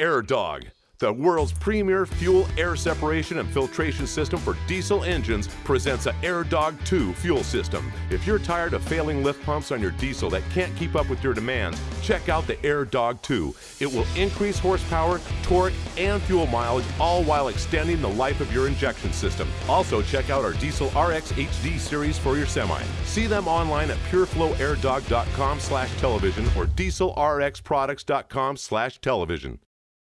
AirDog, the world's premier fuel air separation and filtration system for diesel engines, presents a AirDog 2 fuel system. If you're tired of failing lift pumps on your diesel that can't keep up with your demands, check out the AirDog 2. It will increase horsepower, torque, and fuel mileage, all while extending the life of your injection system. Also, check out our Diesel RX HD series for your semi. See them online at pureflowairdog.com slash television or dieselrxproducts.com slash television.